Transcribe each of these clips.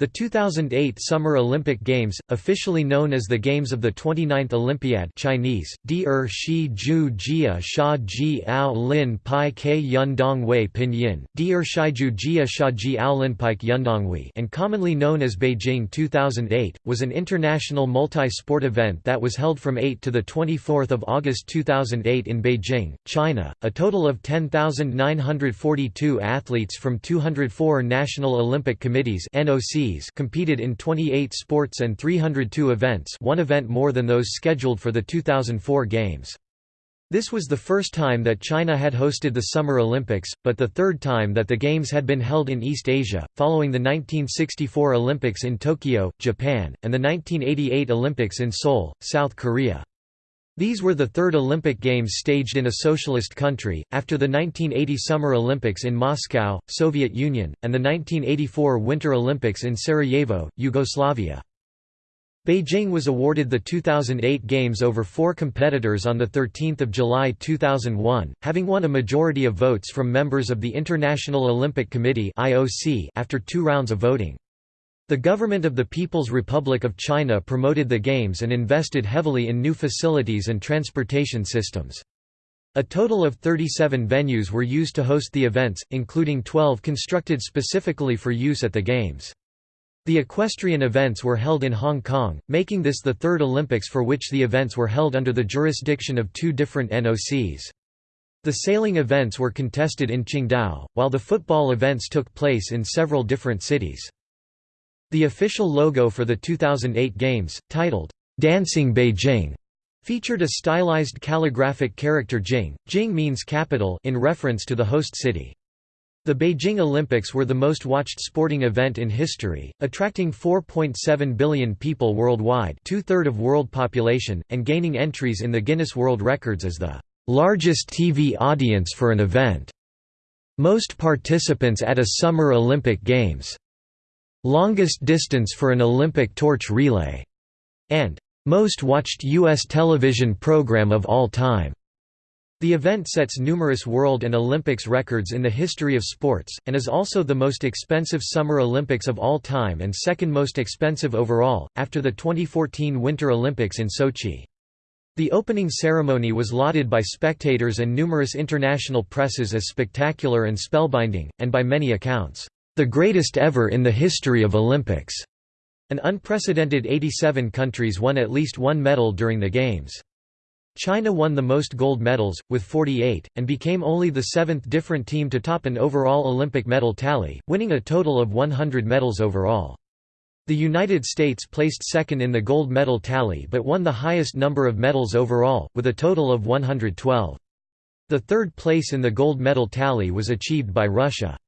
The 2008 Summer Olympic Games, officially known as the Games of the 29th Olympiad Chinese, Er Shi Ju Jia Sha Ji Ao Lin Pai Ke Wei Pinyin, Jia Sha Ji Ao Lin Yundongwei and commonly known as Beijing 2008, was an international multi-sport event that was held from 8 to 24 August 2008 in Beijing, China. A total of 10,942 athletes from 204 national Olympic committees NOC competed in 28 sports and 302 events one event more than those scheduled for the 2004 Games. This was the first time that China had hosted the Summer Olympics, but the third time that the Games had been held in East Asia, following the 1964 Olympics in Tokyo, Japan, and the 1988 Olympics in Seoul, South Korea. These were the third Olympic Games staged in a socialist country, after the 1980 Summer Olympics in Moscow, Soviet Union, and the 1984 Winter Olympics in Sarajevo, Yugoslavia. Beijing was awarded the 2008 Games over four competitors on 13 July 2001, having won a majority of votes from members of the International Olympic Committee after two rounds of voting. The government of the People's Republic of China promoted the Games and invested heavily in new facilities and transportation systems. A total of 37 venues were used to host the events, including 12 constructed specifically for use at the Games. The equestrian events were held in Hong Kong, making this the third Olympics for which the events were held under the jurisdiction of two different NOCs. The sailing events were contested in Qingdao, while the football events took place in several different cities. The official logo for the 2008 Games, titled, "'Dancing Beijing' featured a stylized calligraphic character Jing. Jing means capital in reference to the host city. The Beijing Olympics were the most watched sporting event in history, attracting 4.7 billion people worldwide two-third of world population, and gaining entries in the Guinness World Records as the largest TV audience for an event. Most participants at a Summer Olympic Games longest distance for an Olympic torch relay, and most watched U.S. television program of all time. The event sets numerous world and Olympics records in the history of sports, and is also the most expensive Summer Olympics of all time and second most expensive overall, after the 2014 Winter Olympics in Sochi. The opening ceremony was lauded by spectators and numerous international presses as spectacular and spellbinding, and by many accounts, the greatest ever in the history of Olympics. An unprecedented 87 countries won at least one medal during the Games. China won the most gold medals, with 48, and became only the seventh different team to top an overall Olympic medal tally, winning a total of 100 medals overall. The United States placed second in the gold medal tally but won the highest number of medals overall, with a total of 112. The third place in the gold medal tally was achieved by Russia.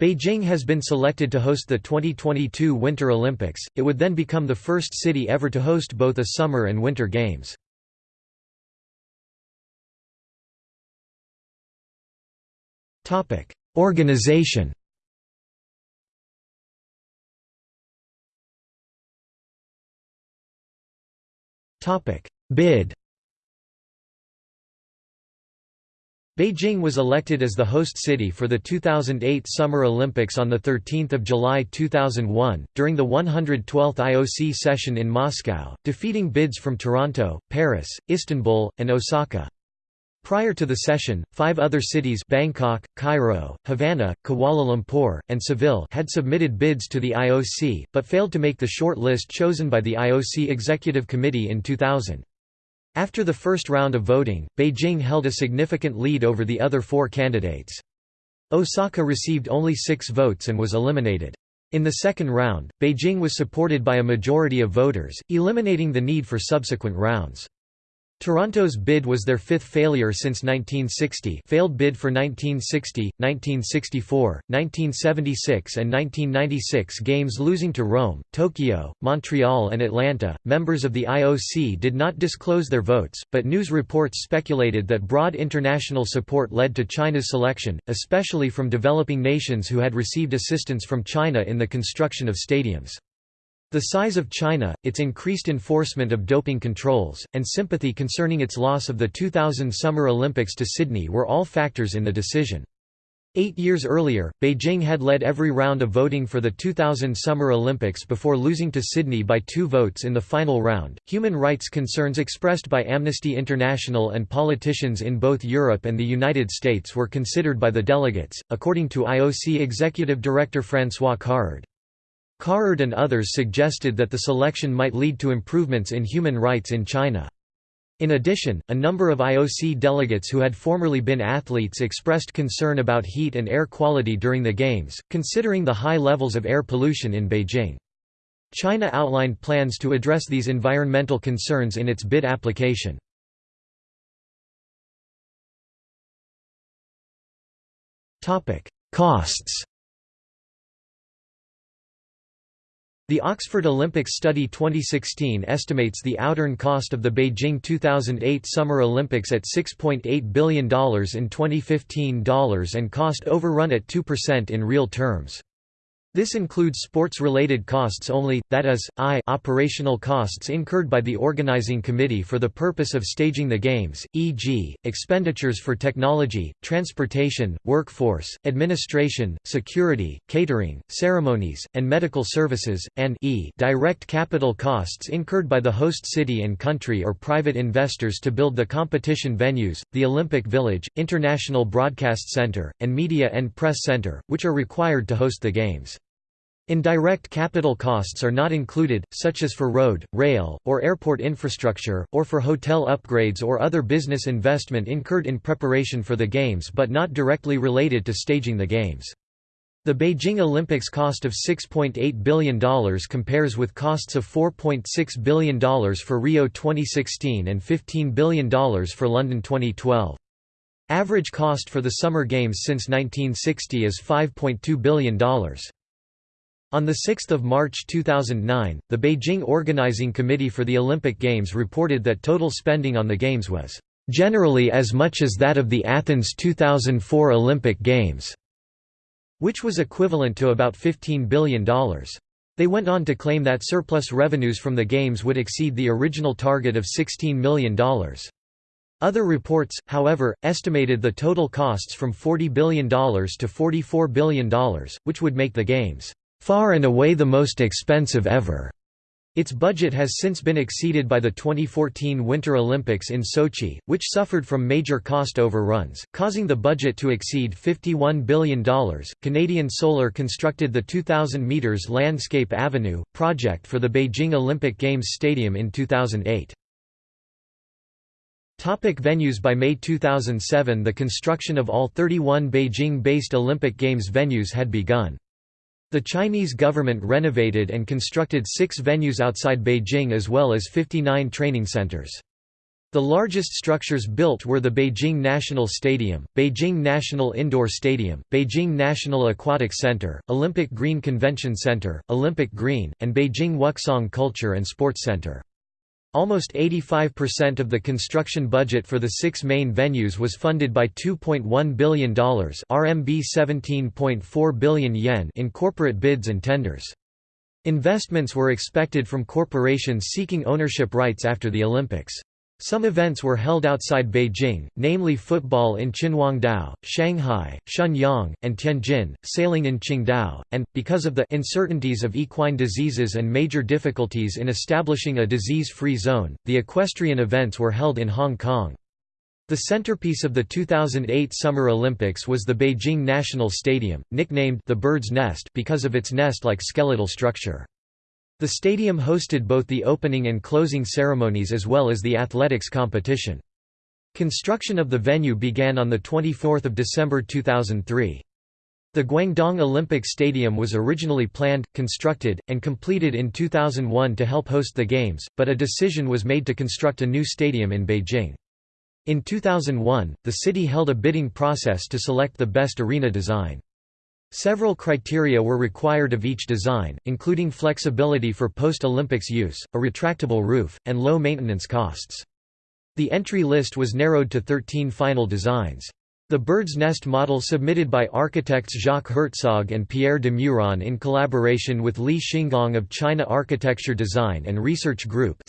Beijing has been selected to host the 2022 Winter Olympics, it would then become the first city ever to host both a Summer and Winter Games. Organization. Bid Beijing was elected as the host city for the 2008 Summer Olympics on 13 July 2001, during the 112th IOC session in Moscow, defeating bids from Toronto, Paris, Istanbul, and Osaka. Prior to the session, five other cities Bangkok, Cairo, Havana, Kuala Lumpur, and Seville had submitted bids to the IOC, but failed to make the short list chosen by the IOC Executive Committee in 2000. After the first round of voting, Beijing held a significant lead over the other four candidates. Osaka received only six votes and was eliminated. In the second round, Beijing was supported by a majority of voters, eliminating the need for subsequent rounds. Toronto's bid was their fifth failure since 1960 failed bid for 1960, 1964, 1976 and 1996 games losing to Rome, Tokyo, Montreal and Atlanta. Members of the IOC did not disclose their votes, but news reports speculated that broad international support led to China's selection, especially from developing nations who had received assistance from China in the construction of stadiums. The size of China, its increased enforcement of doping controls, and sympathy concerning its loss of the 2000 Summer Olympics to Sydney were all factors in the decision. Eight years earlier, Beijing had led every round of voting for the 2000 Summer Olympics before losing to Sydney by two votes in the final round. Human rights concerns expressed by Amnesty International and politicians in both Europe and the United States were considered by the delegates, according to IOC Executive Director Francois Carrard. Carrard and others suggested that the selection might lead to improvements in human rights in China. In addition, a number of IOC delegates who had formerly been athletes expressed concern about heat and air quality during the Games, considering the high levels of air pollution in Beijing. China outlined plans to address these environmental concerns in its bid application. Costs The Oxford Olympics Study 2016 estimates the outturn cost of the Beijing 2008 Summer Olympics at $6.8 billion in 2015 dollars and cost overrun at 2% in real terms. This includes sports-related costs only, that is, i operational costs incurred by the organizing committee for the purpose of staging the Games, e.g., expenditures for technology, transportation, workforce, administration, security, catering, ceremonies, and medical services, and e direct capital costs incurred by the host city and country or private investors to build the competition venues, the Olympic Village, International Broadcast Center, and Media and Press Center, which are required to host the Games. Indirect capital costs are not included, such as for road, rail, or airport infrastructure, or for hotel upgrades or other business investment incurred in preparation for the Games but not directly related to staging the Games. The Beijing Olympics cost of $6.8 billion compares with costs of $4.6 billion for Rio 2016 and $15 billion for London 2012. Average cost for the Summer Games since 1960 is $5.2 billion. On 6 March 2009, the Beijing Organizing Committee for the Olympic Games reported that total spending on the Games was "...generally as much as that of the Athens 2004 Olympic Games", which was equivalent to about $15 billion. They went on to claim that surplus revenues from the Games would exceed the original target of $16 million. Other reports, however, estimated the total costs from $40 billion to $44 billion, which would make the Games far and away the most expensive ever. Its budget has since been exceeded by the 2014 Winter Olympics in Sochi, which suffered from major cost overruns, causing the budget to exceed $51 billion. Canadian Solar constructed the 2,000 metres Landscape Avenue project for the Beijing Olympic Games Stadium in 2008. Topic venues By May 2007 the construction of all 31 Beijing-based Olympic Games venues had begun. The Chinese government renovated and constructed six venues outside Beijing as well as 59 training centers. The largest structures built were the Beijing National Stadium, Beijing National Indoor Stadium, Beijing National Aquatic Center, Olympic Green Convention Center, Olympic Green, and Beijing Wukesong Culture and Sports Center. Almost 85% of the construction budget for the six main venues was funded by $2.1 billion RMB 17.4 billion yen in corporate bids and tenders. Investments were expected from corporations seeking ownership rights after the Olympics. Some events were held outside Beijing, namely football in Qinhuangdao, Shanghai, Shenyang, and Tianjin, sailing in Qingdao, and, because of the uncertainties of equine diseases and major difficulties in establishing a disease-free zone, the equestrian events were held in Hong Kong. The centerpiece of the 2008 Summer Olympics was the Beijing National Stadium, nicknamed the Bird's Nest because of its nest-like skeletal structure. The stadium hosted both the opening and closing ceremonies as well as the athletics competition. Construction of the venue began on 24 December 2003. The Guangdong Olympic Stadium was originally planned, constructed, and completed in 2001 to help host the Games, but a decision was made to construct a new stadium in Beijing. In 2001, the city held a bidding process to select the best arena design. Several criteria were required of each design, including flexibility for post-Olympics use, a retractable roof, and low maintenance costs. The entry list was narrowed to 13 final designs. The bird's nest model submitted by architects Jacques Herzog and Pierre de Meuron in collaboration with Li Xinggang of China Architecture Design and Research Group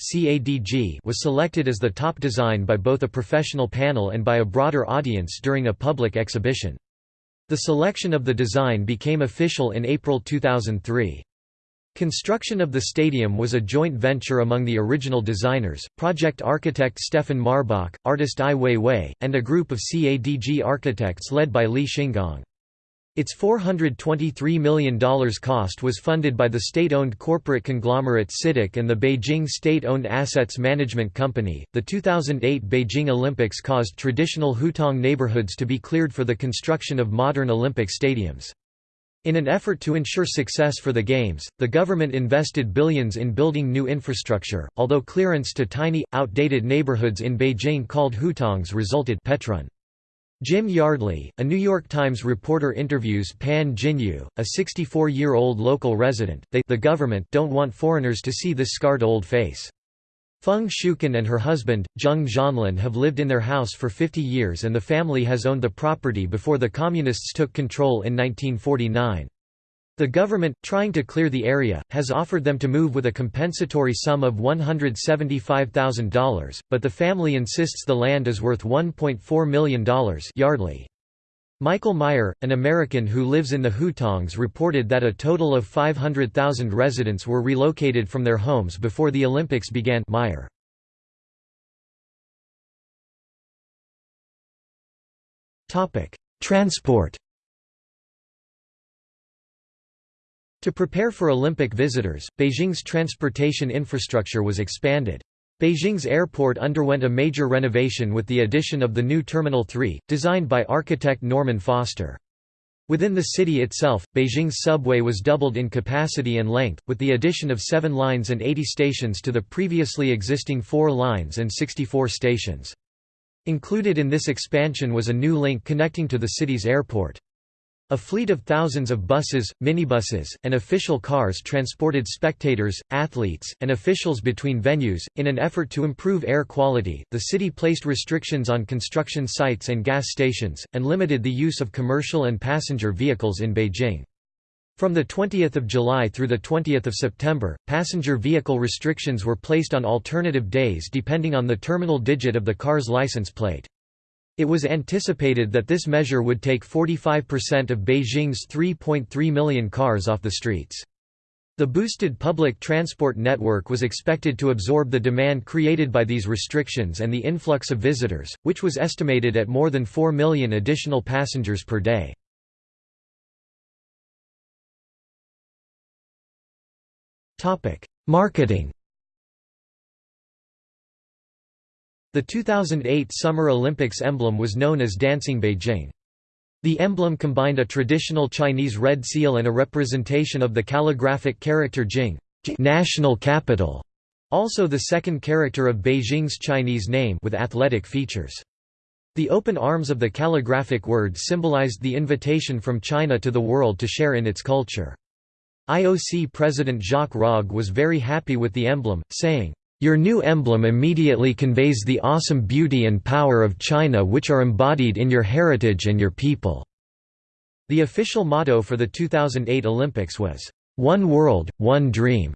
was selected as the top design by both a professional panel and by a broader audience during a public exhibition. The selection of the design became official in April 2003. Construction of the stadium was a joint venture among the original designers, project architect Stefan Marbach, artist Ai Weiwei, and a group of CADG architects led by Li Xinggang. Its $423 million cost was funded by the state-owned corporate conglomerate CITIC and the Beijing State-Owned Assets Management Company. The 2008 Beijing Olympics caused traditional Hutong neighborhoods to be cleared for the construction of modern Olympic stadiums. In an effort to ensure success for the Games, the government invested billions in building new infrastructure, although clearance to tiny, outdated neighborhoods in Beijing called hutongs resulted Petrun. Jim Yardley, a New York Times reporter interviews Pan Jinyu, a 64-year-old local resident. They the government don't want foreigners to see this scarred old face. Feng Shuken and her husband, Zheng Zhanlin have lived in their house for 50 years and the family has owned the property before the Communists took control in 1949. The government, trying to clear the area, has offered them to move with a compensatory sum of $175,000, but the family insists the land is worth $1.4 million Yardley. Michael Meyer, an American who lives in the Hutongs reported that a total of 500,000 residents were relocated from their homes before the Olympics began Meyer. Transport To prepare for Olympic visitors, Beijing's transportation infrastructure was expanded. Beijing's airport underwent a major renovation with the addition of the new Terminal 3, designed by architect Norman Foster. Within the city itself, Beijing's subway was doubled in capacity and length, with the addition of seven lines and 80 stations to the previously existing four lines and 64 stations. Included in this expansion was a new link connecting to the city's airport. A fleet of thousands of buses, minibuses, and official cars transported spectators, athletes, and officials between venues. In an effort to improve air quality, the city placed restrictions on construction sites and gas stations, and limited the use of commercial and passenger vehicles in Beijing. From 20 July through 20 September, passenger vehicle restrictions were placed on alternative days depending on the terminal digit of the car's license plate. It was anticipated that this measure would take 45% of Beijing's 3.3 million cars off the streets. The boosted public transport network was expected to absorb the demand created by these restrictions and the influx of visitors, which was estimated at more than 4 million additional passengers per day. Marketing The 2008 Summer Olympics emblem was known as Dancing Beijing. The emblem combined a traditional Chinese red seal and a representation of the calligraphic character Jing national capital", also the second character of Beijing's Chinese name with athletic features. The open arms of the calligraphic word symbolized the invitation from China to the world to share in its culture. IOC President Jacques Rogge was very happy with the emblem, saying, your new emblem immediately conveys the awesome beauty and power of China which are embodied in your heritage and your people." The official motto for the 2008 Olympics was, "'One World, One Dream'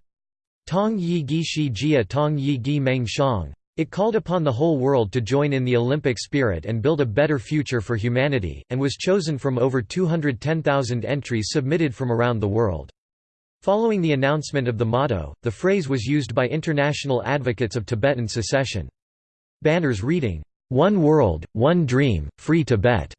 Tong Yi Gi Shi Jia Tong Yi Gi Meng Shang. It called upon the whole world to join in the Olympic spirit and build a better future for humanity, and was chosen from over 210,000 entries submitted from around the world. Following the announcement of the motto, the phrase was used by international advocates of Tibetan secession. Banners reading, "'One World, One Dream, Free Tibet'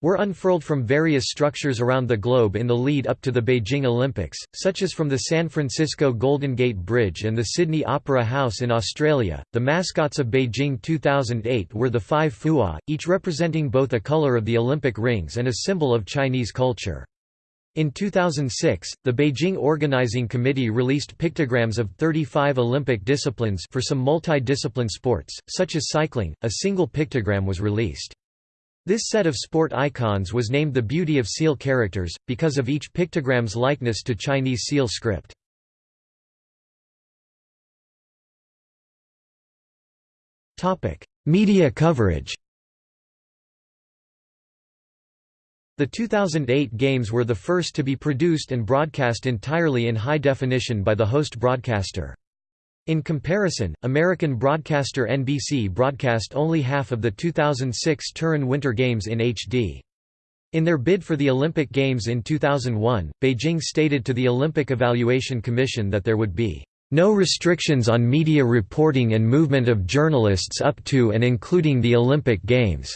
were unfurled from various structures around the globe in the lead up to the Beijing Olympics, such as from the San Francisco Golden Gate Bridge and the Sydney Opera House in Australia. The mascots of Beijing 2008 were the five Fuwa, each representing both a color of the Olympic rings and a symbol of Chinese culture. In 2006, the Beijing Organizing Committee released pictograms of 35 Olympic disciplines for some multi-discipline sports, such as cycling. A single pictogram was released. This set of sport icons was named the Beauty of Seal characters, because of each pictogram's likeness to Chinese seal script. Media coverage The 2008 Games were the first to be produced and broadcast entirely in high definition by the host broadcaster. In comparison, American broadcaster NBC broadcast only half of the 2006 Turin Winter Games in HD. In their bid for the Olympic Games in 2001, Beijing stated to the Olympic Evaluation Commission that there would be no restrictions on media reporting and movement of journalists up to and including the Olympic Games.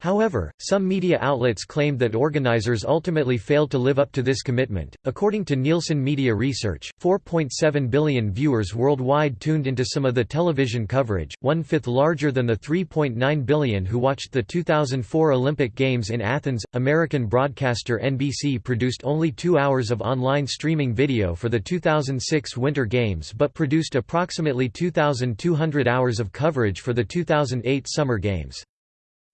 However, some media outlets claimed that organizers ultimately failed to live up to this commitment. According to Nielsen Media Research, 4.7 billion viewers worldwide tuned into some of the television coverage, one fifth larger than the 3.9 billion who watched the 2004 Olympic Games in Athens. American broadcaster NBC produced only two hours of online streaming video for the 2006 Winter Games but produced approximately 2,200 hours of coverage for the 2008 Summer Games.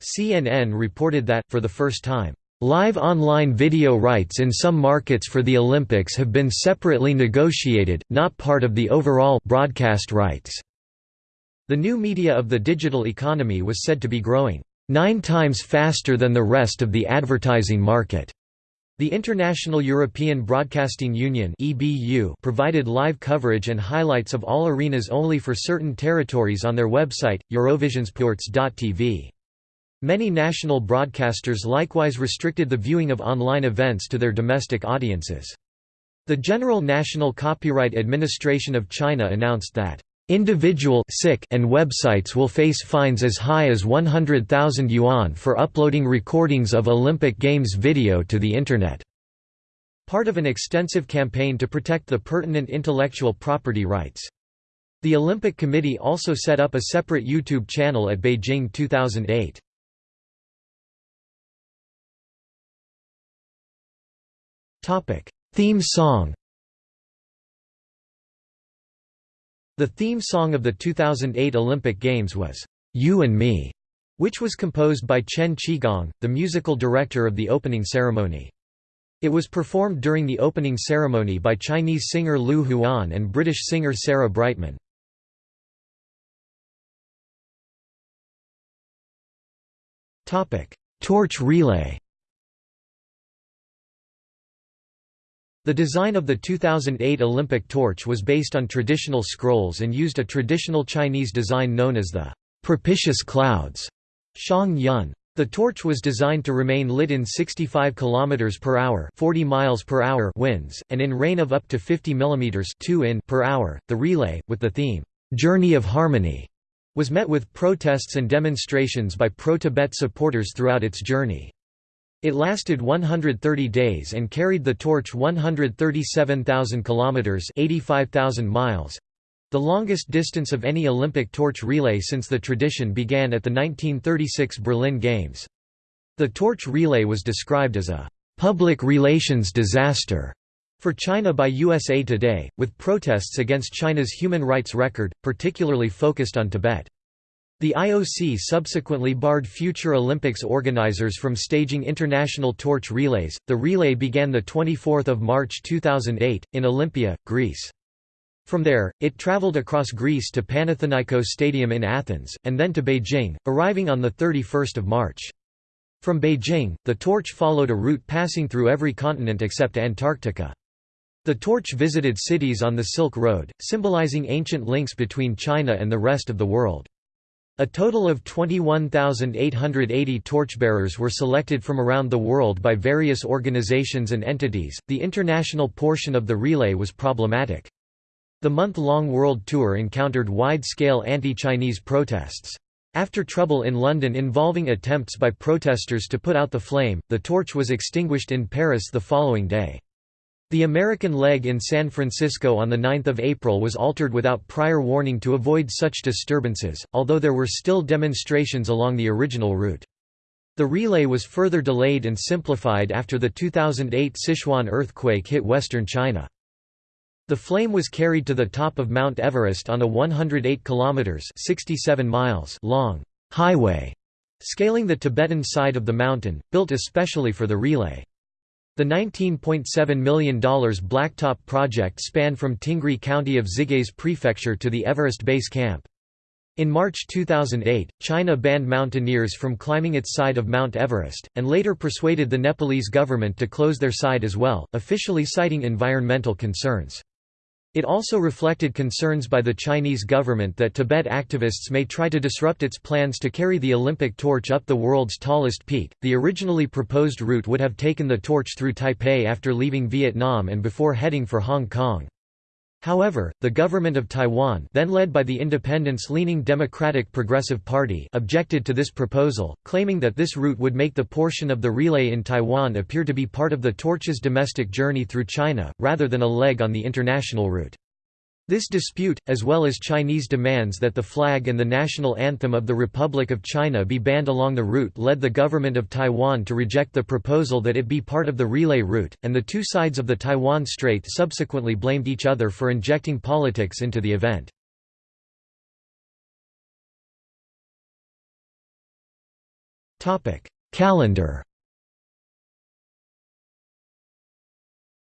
CNN reported that, for the first time, Live online video rights in some markets for the Olympics have been separately negotiated, not part of the overall broadcast rights. The new media of the digital economy was said to be growing nine times faster than the rest of the advertising market. The International European Broadcasting Union provided live coverage and highlights of all arenas only for certain territories on their website, Eurovisionsports.tv. Many national broadcasters likewise restricted the viewing of online events to their domestic audiences. The General National Copyright Administration of China announced that individual and websites will face fines as high as 100,000 yuan for uploading recordings of Olympic Games video to the Internet. Part of an extensive campaign to protect the pertinent intellectual property rights. The Olympic Committee also set up a separate YouTube channel at Beijing 2008. Topic: Theme song. The theme song of the 2008 Olympic Games was "You and Me", which was composed by Chen Qigang, the musical director of the opening ceremony. It was performed during the opening ceremony by Chinese singer Lu Huan and British singer Sarah Brightman. Torch relay The design of the 2008 Olympic torch was based on traditional scrolls and used a traditional Chinese design known as the propitious clouds Shang Yun. The torch was designed to remain lit in 65 km per hour, 40 miles per hour winds and in rain of up to 50 mm 2 in per hour. The relay with the theme Journey of Harmony was met with protests and demonstrations by pro-Tibet supporters throughout its journey. It lasted 130 days and carried the torch 137,000 kilometers, 85,000 miles. The longest distance of any Olympic torch relay since the tradition began at the 1936 Berlin Games. The torch relay was described as a public relations disaster for China by USA Today, with protests against China's human rights record, particularly focused on Tibet. The IOC subsequently barred future Olympics organizers from staging international torch relays. The relay began the 24th of March 2008 in Olympia, Greece. From there, it traveled across Greece to Panathinaikos Stadium in Athens, and then to Beijing, arriving on 31 March. From Beijing, the torch followed a route passing through every continent except Antarctica. The torch visited cities on the Silk Road, symbolizing ancient links between China and the rest of the world. A total of 21,880 torchbearers were selected from around the world by various organizations and entities. The international portion of the relay was problematic. The month long world tour encountered wide scale anti Chinese protests. After trouble in London involving attempts by protesters to put out the flame, the torch was extinguished in Paris the following day. The American leg in San Francisco on 9 April was altered without prior warning to avoid such disturbances, although there were still demonstrations along the original route. The relay was further delayed and simplified after the 2008 Sichuan earthquake hit western China. The flame was carried to the top of Mount Everest on a 108 kilometers (67 miles) long highway, scaling the Tibetan side of the mountain, built especially for the relay. The $19.7 million Blacktop project spanned from Tingri County of Xigaze Prefecture to the Everest Base Camp. In March 2008, China banned mountaineers from climbing its side of Mount Everest, and later persuaded the Nepalese government to close their side as well, officially citing environmental concerns. It also reflected concerns by the Chinese government that Tibet activists may try to disrupt its plans to carry the Olympic torch up the world's tallest peak. The originally proposed route would have taken the torch through Taipei after leaving Vietnam and before heading for Hong Kong. However, the government of Taiwan then led by the independence-leaning Democratic Progressive Party objected to this proposal, claiming that this route would make the portion of the relay in Taiwan appear to be part of the torch's domestic journey through China, rather than a leg on the international route. This dispute, as well as Chinese demands that the flag and the national anthem of the Republic of China be banned along the route led the government of Taiwan to reject the proposal that it be part of the relay route, and the two sides of the Taiwan Strait subsequently blamed each other for injecting politics into the event. Calendar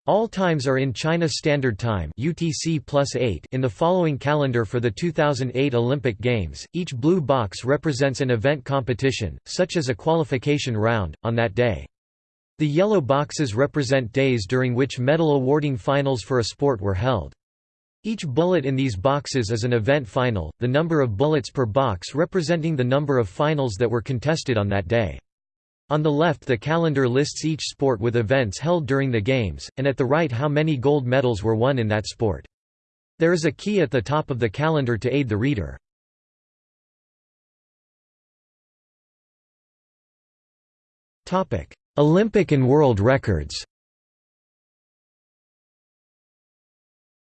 All times are in China Standard Time (UTC +8) in the following calendar for the 2008 Olympic Games. Each blue box represents an event competition, such as a qualification round, on that day. The yellow boxes represent days during which medal awarding finals for a sport were held. Each bullet in these boxes is an event final, the number of bullets per box representing the number of finals that were contested on that day. On the left the calendar lists each sport with events held during the Games, and at the right how many gold medals were won in that sport. There is a key at the top of the calendar to aid the reader. Olympic and world records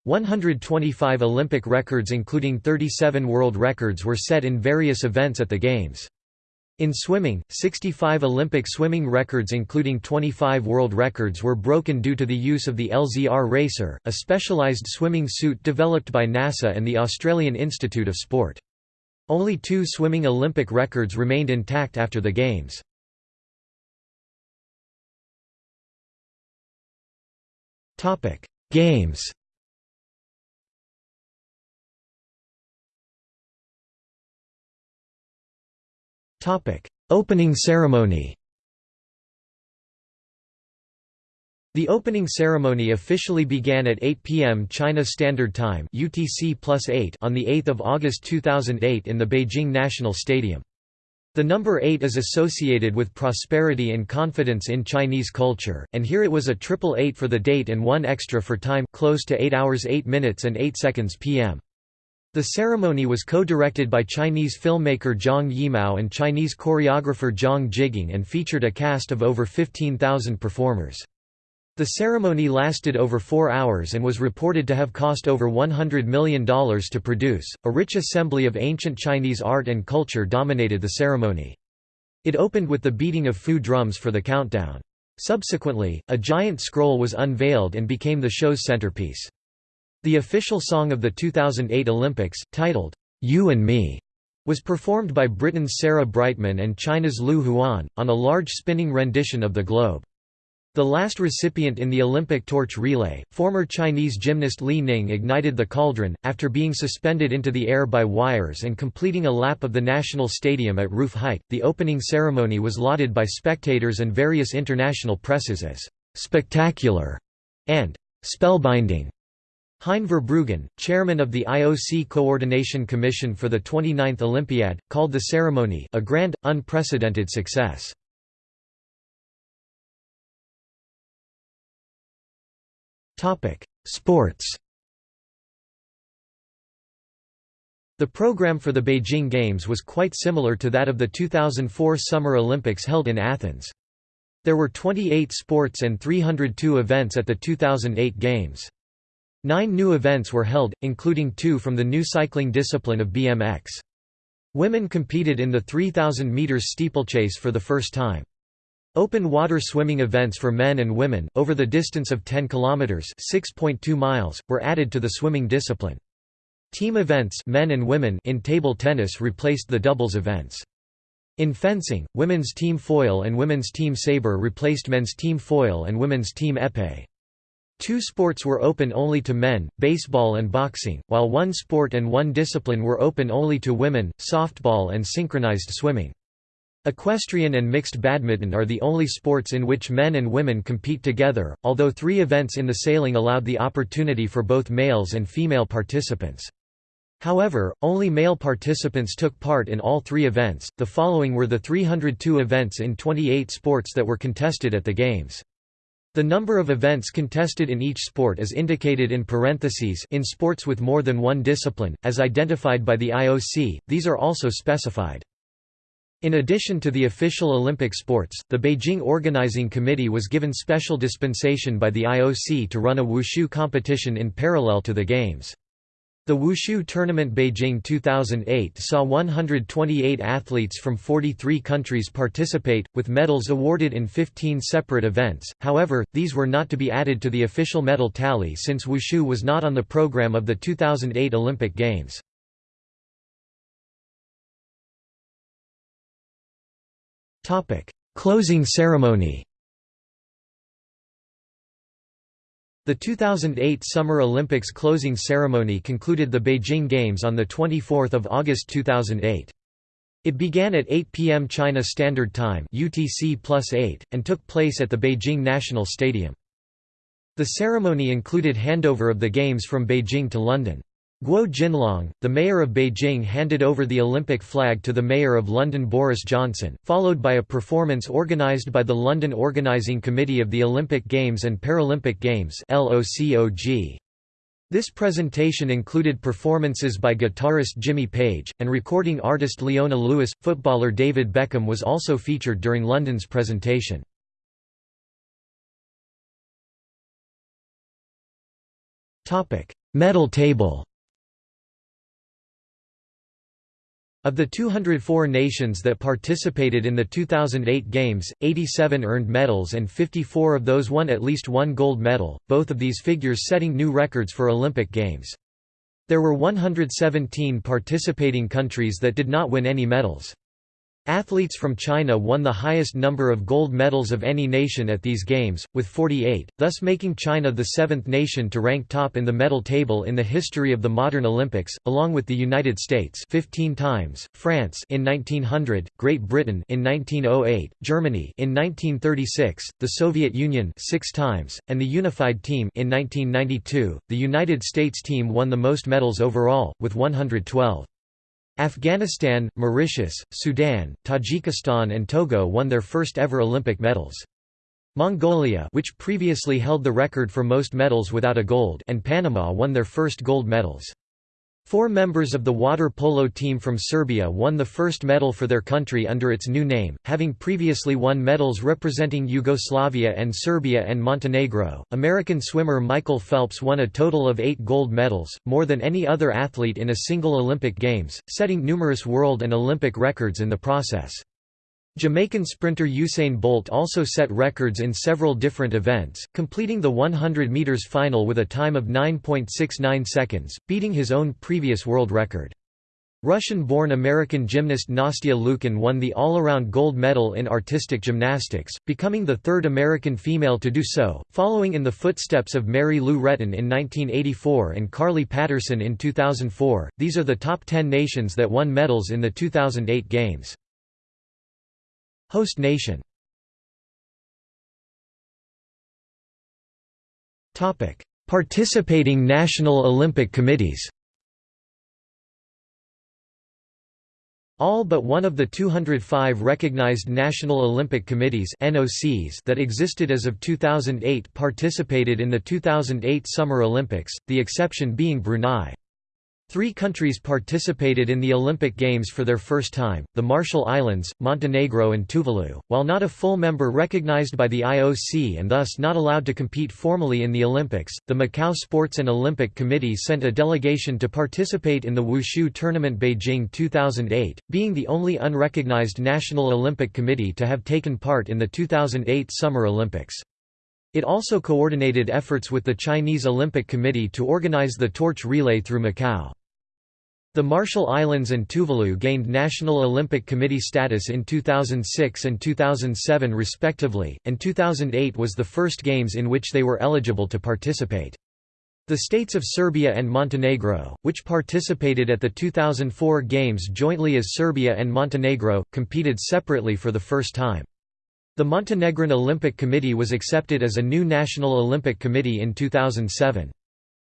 125 Olympic records including 37 world records were set in various events at the Games. In swimming, 65 Olympic swimming records including 25 world records were broken due to the use of the LZR Racer, a specialized swimming suit developed by NASA and the Australian Institute of Sport. Only two swimming Olympic records remained intact after the Games. Games Opening ceremony The opening ceremony officially began at 8 p.m. China Standard Time UTC +8 on 8 August 2008 in the Beijing National Stadium. The number 8 is associated with prosperity and confidence in Chinese culture, and here it was a triple 8 for the date and one extra for time close to 8 hours 8 minutes and 8 seconds p.m. The ceremony was co-directed by Chinese filmmaker Zhang Yimou and Chinese choreographer Zhang Jigang and featured a cast of over 15,000 performers. The ceremony lasted over four hours and was reported to have cost over $100 million to produce. A rich assembly of ancient Chinese art and culture dominated the ceremony. It opened with the beating of fu drums for the countdown. Subsequently, a giant scroll was unveiled and became the show's centerpiece. The official song of the 2008 Olympics, titled, You and Me, was performed by Britain's Sarah Brightman and China's Lu Huan, on a large spinning rendition of the globe. The last recipient in the Olympic torch relay, former Chinese gymnast Li Ning ignited the cauldron, after being suspended into the air by wires and completing a lap of the national stadium at roof height. The opening ceremony was lauded by spectators and various international presses as spectacular and spellbinding. Hein Verbruggen, chairman of the IOC Coordination Commission for the 29th Olympiad, called the ceremony a grand, unprecedented success. Sports The program for the Beijing Games was quite similar to that of the 2004 Summer Olympics held in Athens. There were 28 sports and 302 events at the 2008 Games. Nine new events were held, including two from the new cycling discipline of BMX. Women competed in the 3,000 metres steeplechase for the first time. Open water swimming events for men and women over the distance of 10 kilometers, 6.2 miles, were added to the swimming discipline. Team events men and women in table tennis replaced the doubles events. In fencing, women's team foil and women's team sabre replaced men's team foil and women's team épée. Two sports were open only to men, baseball and boxing, while one sport and one discipline were open only to women, softball and synchronized swimming. Equestrian and mixed badminton are the only sports in which men and women compete together, although three events in the sailing allowed the opportunity for both males and female participants. However, only male participants took part in all three events. The following were the 302 events in 28 sports that were contested at the Games. The number of events contested in each sport is indicated in parentheses in sports with more than one discipline, as identified by the IOC, these are also specified. In addition to the official Olympic sports, the Beijing Organizing Committee was given special dispensation by the IOC to run a wushu competition in parallel to the Games. The Wushu Tournament Beijing 2008 saw 128 athletes from 43 countries participate, with medals awarded in 15 separate events, however, these were not to be added to the official medal tally since Wushu was not on the program of the 2008 Olympic Games. Closing ceremony The 2008 Summer Olympics closing ceremony concluded the Beijing Games on 24 August 2008. It began at 8 p.m. China Standard Time UTC +8, and took place at the Beijing National Stadium. The ceremony included handover of the Games from Beijing to London. Guo Jinlong, the mayor of Beijing handed over the Olympic flag to the mayor of London Boris Johnson, followed by a performance organised by the London Organising Committee of the Olympic Games and Paralympic Games This presentation included performances by guitarist Jimmy Page, and recording artist Leona Lewis. Footballer David Beckham was also featured during London's presentation. Medal table Of the 204 nations that participated in the 2008 Games, 87 earned medals and 54 of those won at least one gold medal, both of these figures setting new records for Olympic Games. There were 117 participating countries that did not win any medals. Athletes from China won the highest number of gold medals of any nation at these Games, with 48, thus making China the seventh nation to rank top in the medal table in the history of the modern Olympics, along with the United States 15 times, France in 1900, Great Britain in 1908, Germany in 1936, the Soviet Union six times, and the Unified Team in 1992. The United States team won the most medals overall, with 112. Afghanistan, Mauritius, Sudan, Tajikistan and Togo won their first ever Olympic medals. Mongolia which previously held the record for most medals without a gold and Panama won their first gold medals. Four members of the water polo team from Serbia won the first medal for their country under its new name, having previously won medals representing Yugoslavia and Serbia and Montenegro. American swimmer Michael Phelps won a total of eight gold medals, more than any other athlete in a single Olympic Games, setting numerous world and Olympic records in the process. Jamaican sprinter Usain Bolt also set records in several different events, completing the 100 meters final with a time of 9.69 seconds, beating his own previous world record. Russian-born American gymnast Nastia Liukin won the all-around gold medal in artistic gymnastics, becoming the third American female to do so, following in the footsteps of Mary Lou Retton in 1984 and Carly Patterson in 2004. These are the top 10 nations that won medals in the 2008 Games. Host nation. Participating national Olympic committees. All but one of the 205 recognized National Olympic Committees (NOCs) that existed as of 2008 participated in the 2008 Summer Olympics, the exception being Brunei. Three countries participated in the Olympic Games for their first time, the Marshall Islands, Montenegro and Tuvalu, while not a full member recognized by the IOC and thus not allowed to compete formally in the Olympics. The Macau Sports and Olympic Committee sent a delegation to participate in the Wushu Tournament Beijing 2008, being the only unrecognized National Olympic Committee to have taken part in the 2008 Summer Olympics. It also coordinated efforts with the Chinese Olympic Committee to organize the torch relay through Macau. The Marshall Islands and Tuvalu gained National Olympic Committee status in 2006 and 2007 respectively, and 2008 was the first games in which they were eligible to participate. The states of Serbia and Montenegro, which participated at the 2004 Games jointly as Serbia and Montenegro, competed separately for the first time. The Montenegrin Olympic Committee was accepted as a new National Olympic Committee in 2007.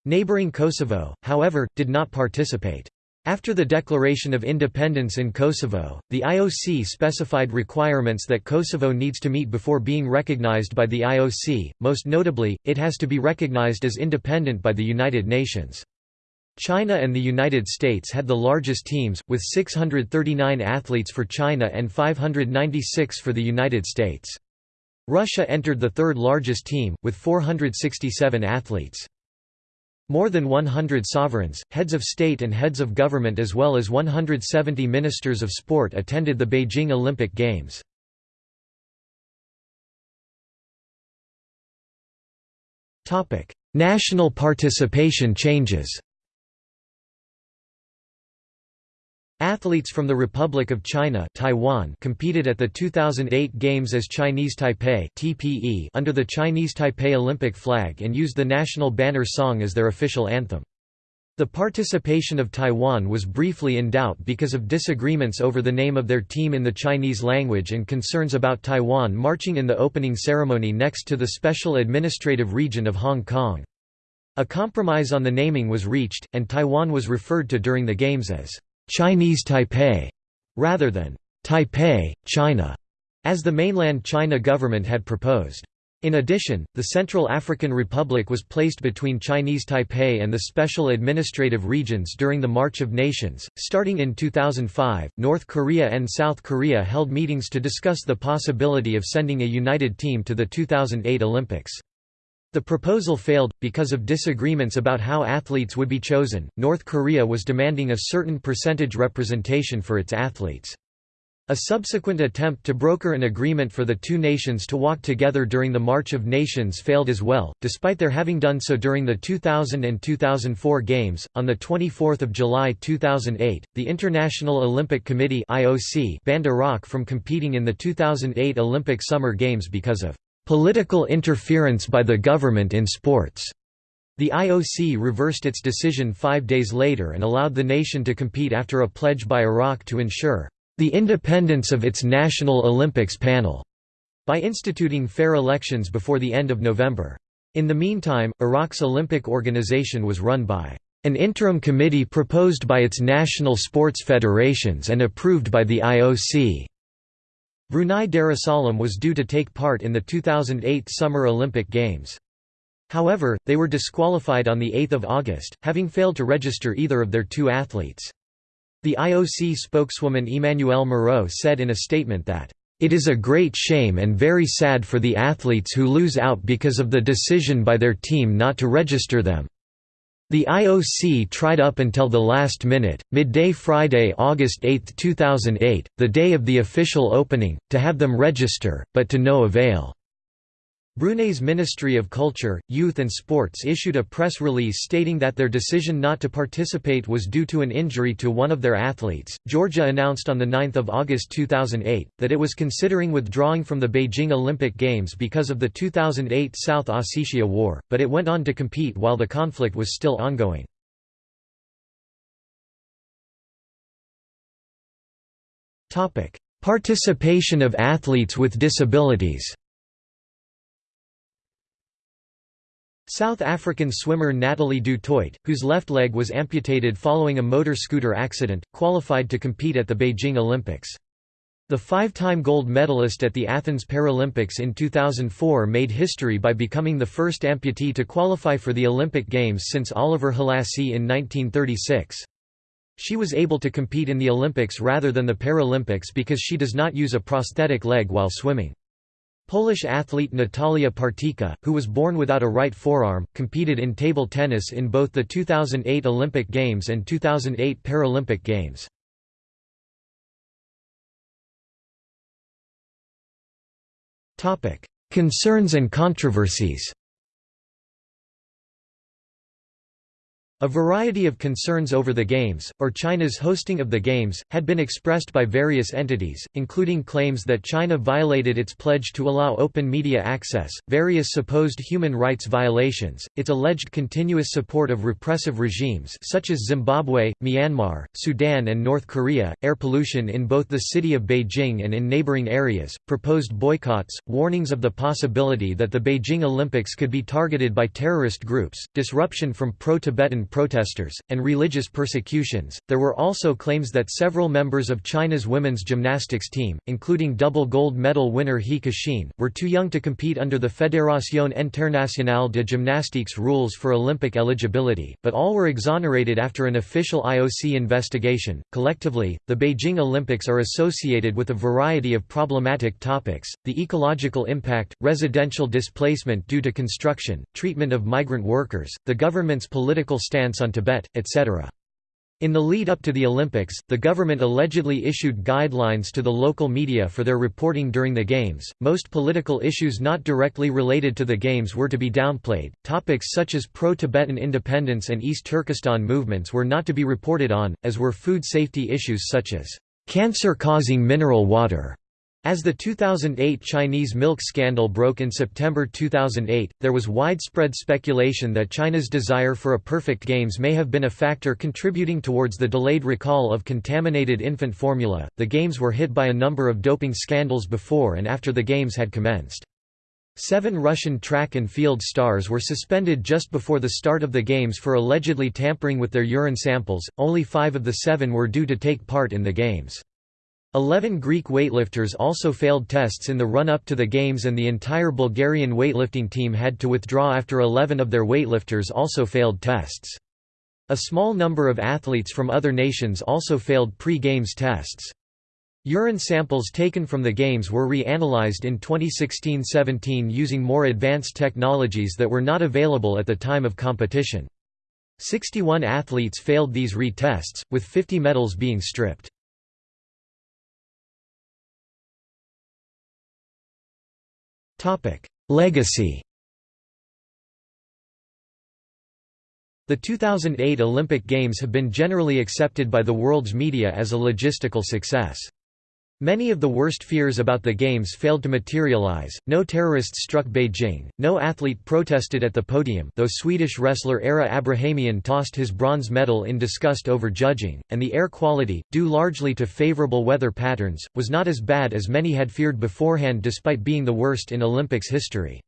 Neighbouring Kosovo, however, did not participate. After the declaration of independence in Kosovo, the IOC specified requirements that Kosovo needs to meet before being recognized by the IOC, most notably, it has to be recognized as independent by the United Nations. China and the United States had the largest teams, with 639 athletes for China and 596 for the United States. Russia entered the third largest team, with 467 athletes. More than 100 sovereigns, heads of state and heads of government as well as 170 ministers of sport attended the Beijing Olympic Games. National participation changes Athletes from the Republic of China Taiwan competed at the 2008 Games as Chinese Taipei TPE under the Chinese Taipei Olympic flag and used the national banner song as their official anthem. The participation of Taiwan was briefly in doubt because of disagreements over the name of their team in the Chinese language and concerns about Taiwan marching in the opening ceremony next to the Special Administrative Region of Hong Kong. A compromise on the naming was reached, and Taiwan was referred to during the Games as Chinese Taipei, rather than Taipei, China, as the mainland China government had proposed. In addition, the Central African Republic was placed between Chinese Taipei and the special administrative regions during the March of Nations. Starting in 2005, North Korea and South Korea held meetings to discuss the possibility of sending a united team to the 2008 Olympics. The proposal failed, because of disagreements about how athletes would be chosen. North Korea was demanding a certain percentage representation for its athletes. A subsequent attempt to broker an agreement for the two nations to walk together during the March of Nations failed as well, despite their having done so during the 2000 and 2004 Games. On 24 July 2008, the International Olympic Committee banned Iraq from competing in the 2008 Olympic Summer Games because of Political interference by the government in sports. The IOC reversed its decision five days later and allowed the nation to compete after a pledge by Iraq to ensure the independence of its National Olympics panel by instituting fair elections before the end of November. In the meantime, Iraq's Olympic organization was run by an interim committee proposed by its national sports federations and approved by the IOC. Brunei Darussalam was due to take part in the 2008 Summer Olympic Games. However, they were disqualified on 8 August, having failed to register either of their two athletes. The IOC spokeswoman Emmanuelle Moreau said in a statement that, "...it is a great shame and very sad for the athletes who lose out because of the decision by their team not to register them. The IOC tried up until the last minute, midday Friday, August 8, 2008, the day of the official opening, to have them register, but to no avail. Brunei's Ministry of Culture, Youth and Sports issued a press release stating that their decision not to participate was due to an injury to one of their athletes. Georgia announced on 9 August 2008 that it was considering withdrawing from the Beijing Olympic Games because of the 2008 South Ossetia War, but it went on to compete while the conflict was still ongoing. Participation of athletes with disabilities South African swimmer Natalie du Toit, whose left leg was amputated following a motor scooter accident, qualified to compete at the Beijing Olympics. The five-time gold medalist at the Athens Paralympics in 2004 made history by becoming the first amputee to qualify for the Olympic Games since Oliver Halassy in 1936. She was able to compete in the Olympics rather than the Paralympics because she does not use a prosthetic leg while swimming. Polish athlete Natalia Partyka, who was born without a right forearm, competed in table tennis in both the 2008 Olympic Games and 2008 Paralympic Games. Concerns and controversies A variety of concerns over the Games, or China's hosting of the Games, had been expressed by various entities, including claims that China violated its pledge to allow open media access, various supposed human rights violations, its alleged continuous support of repressive regimes such as Zimbabwe, Myanmar, Sudan and North Korea, air pollution in both the city of Beijing and in neighboring areas, proposed boycotts, warnings of the possibility that the Beijing Olympics could be targeted by terrorist groups, disruption from pro-Tibetan protesters, and religious persecutions. There were also claims that several members of China's women's gymnastics team, including double gold medal winner He Kexin, were too young to compete under the Fédération Internationale de Gymnastiques rules for Olympic eligibility, but all were exonerated after an official IOC investigation. Collectively, the Beijing Olympics are associated with a variety of problematic topics the ecological impact, residential displacement due to construction, treatment of migrant workers, the government's political stance stance on Tibet, etc. In the lead up to the Olympics, the government allegedly issued guidelines to the local media for their reporting during the Games. Most political issues not directly related to the Games were to be downplayed. Topics such as pro Tibetan independence and East Turkestan movements were not to be reported on, as were food safety issues such as cancer causing mineral water as the 2008 Chinese milk scandal broke in September 2008, there was widespread speculation that China's desire for a perfect games may have been a factor contributing towards the delayed recall of contaminated infant formula. The games were hit by a number of doping scandals before and after the games had commenced. Seven Russian track and field stars were suspended just before the start of the Games for allegedly tampering with their urine samples, only five of the seven were due to take part in the Games. Eleven Greek weightlifters also failed tests in the run-up to the Games and the entire Bulgarian weightlifting team had to withdraw after 11 of their weightlifters also failed tests. A small number of athletes from other nations also failed pre-Games tests. Urine samples taken from the Games were re-analyzed in 2016–17 using more advanced technologies that were not available at the time of competition. 61 athletes failed these re-tests, with 50 medals being stripped. Legacy The 2008 Olympic Games have been generally accepted by the world's media as a logistical success. Many of the worst fears about the Games failed to materialize, no terrorists struck Beijing, no athlete protested at the podium though Swedish wrestler Ara Abrahamian tossed his bronze medal in disgust over judging, and the air quality, due largely to favorable weather patterns, was not as bad as many had feared beforehand despite being the worst in Olympics history.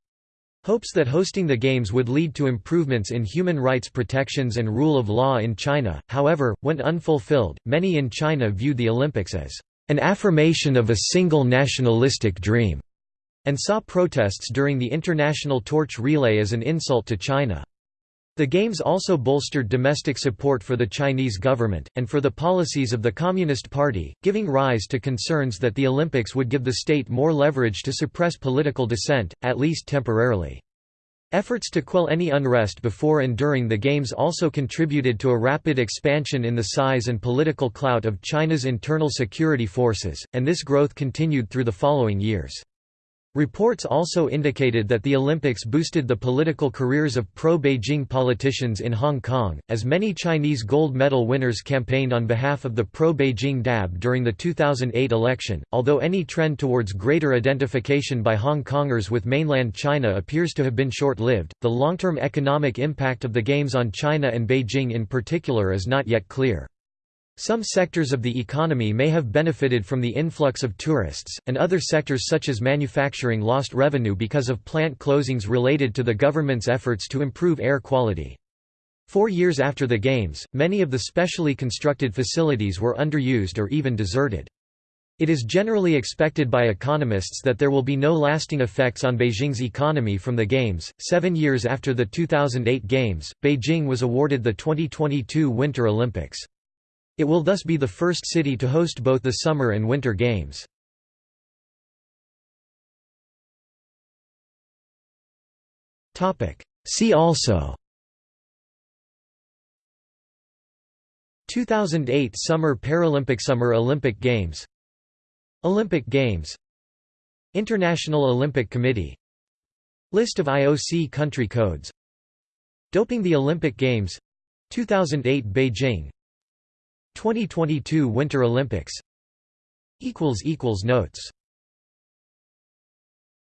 Hopes that hosting the Games would lead to improvements in human rights protections and rule of law in China, however, went unfulfilled. Many in China viewed the Olympics as an affirmation of a single nationalistic dream, and saw protests during the International Torch Relay as an insult to China. The Games also bolstered domestic support for the Chinese government, and for the policies of the Communist Party, giving rise to concerns that the Olympics would give the state more leverage to suppress political dissent, at least temporarily. Efforts to quell any unrest before and during the Games also contributed to a rapid expansion in the size and political clout of China's internal security forces, and this growth continued through the following years. Reports also indicated that the Olympics boosted the political careers of pro-Beijing politicians in Hong Kong, as many Chinese gold medal winners campaigned on behalf of the pro-Beijing DAB during the 2008 election. Although any trend towards greater identification by Hong Kongers with mainland China appears to have been short-lived, the long-term economic impact of the Games on China and Beijing in particular is not yet clear. Some sectors of the economy may have benefited from the influx of tourists, and other sectors such as manufacturing lost revenue because of plant closings related to the government's efforts to improve air quality. Four years after the Games, many of the specially constructed facilities were underused or even deserted. It is generally expected by economists that there will be no lasting effects on Beijing's economy from the Games. Seven years after the 2008 Games, Beijing was awarded the 2022 Winter Olympics. It will thus be the first city to host both the Summer and Winter Games. See also. 2008 Summer Paralympic Summer Olympic Games. Olympic Games. International Olympic Committee. List of IOC country codes. Doping the Olympic Games. 2008 Beijing 2022 Winter Olympics. Notes